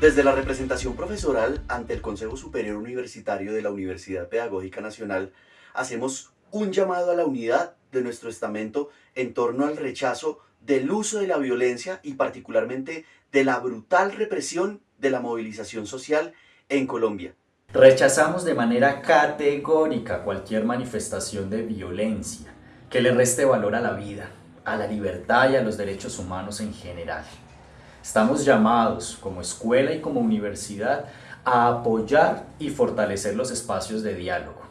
Desde la representación profesoral ante el Consejo Superior Universitario de la Universidad Pedagógica Nacional, hacemos un llamado a la unidad de nuestro estamento en torno al rechazo del uso de la violencia y particularmente de la brutal represión de la movilización social en Colombia. Rechazamos de manera categórica cualquier manifestación de violencia que le reste valor a la vida, a la libertad y a los derechos humanos en general. Estamos llamados como escuela y como universidad a apoyar y fortalecer los espacios de diálogo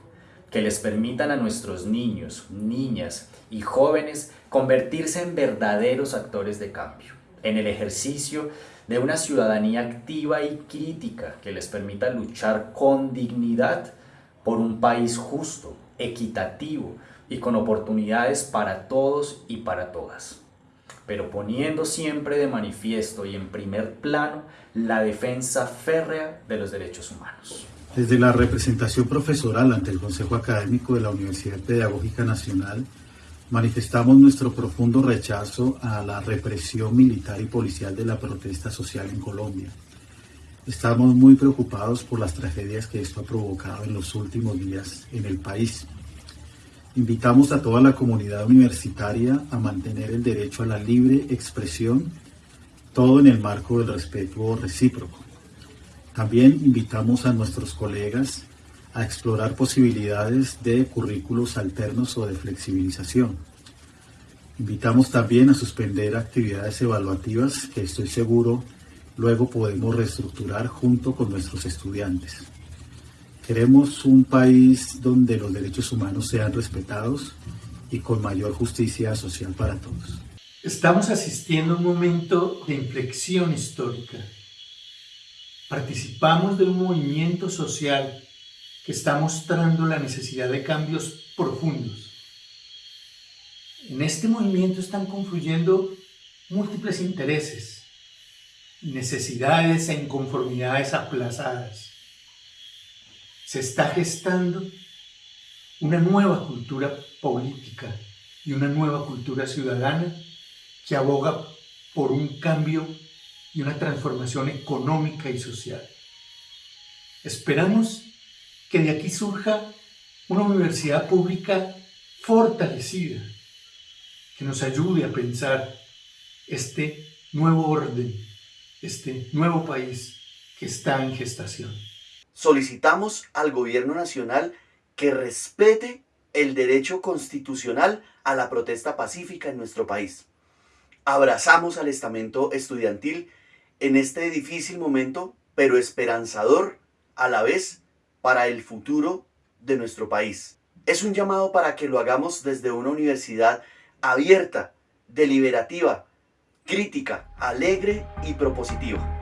que les permitan a nuestros niños, niñas y jóvenes convertirse en verdaderos actores de cambio, en el ejercicio de una ciudadanía activa y crítica que les permita luchar con dignidad por un país justo, equitativo y con oportunidades para todos y para todas pero poniendo siempre de manifiesto y en primer plano la defensa férrea de los derechos humanos. Desde la representación profesoral ante el Consejo Académico de la Universidad Pedagógica Nacional, manifestamos nuestro profundo rechazo a la represión militar y policial de la protesta social en Colombia. Estamos muy preocupados por las tragedias que esto ha provocado en los últimos días en el país. Invitamos a toda la comunidad universitaria a mantener el derecho a la libre expresión, todo en el marco del respeto recíproco. También invitamos a nuestros colegas a explorar posibilidades de currículos alternos o de flexibilización. Invitamos también a suspender actividades evaluativas que estoy seguro luego podemos reestructurar junto con nuestros estudiantes. Queremos un país donde los derechos humanos sean respetados y con mayor justicia social para todos. Estamos asistiendo a un momento de inflexión histórica. Participamos de un movimiento social que está mostrando la necesidad de cambios profundos. En este movimiento están confluyendo múltiples intereses, necesidades e inconformidades aplazadas se está gestando una nueva cultura política y una nueva cultura ciudadana que aboga por un cambio y una transformación económica y social. Esperamos que de aquí surja una universidad pública fortalecida, que nos ayude a pensar este nuevo orden, este nuevo país que está en gestación solicitamos al gobierno nacional que respete el derecho constitucional a la protesta pacífica en nuestro país. Abrazamos al estamento estudiantil en este difícil momento, pero esperanzador a la vez para el futuro de nuestro país. Es un llamado para que lo hagamos desde una universidad abierta, deliberativa, crítica, alegre y propositiva.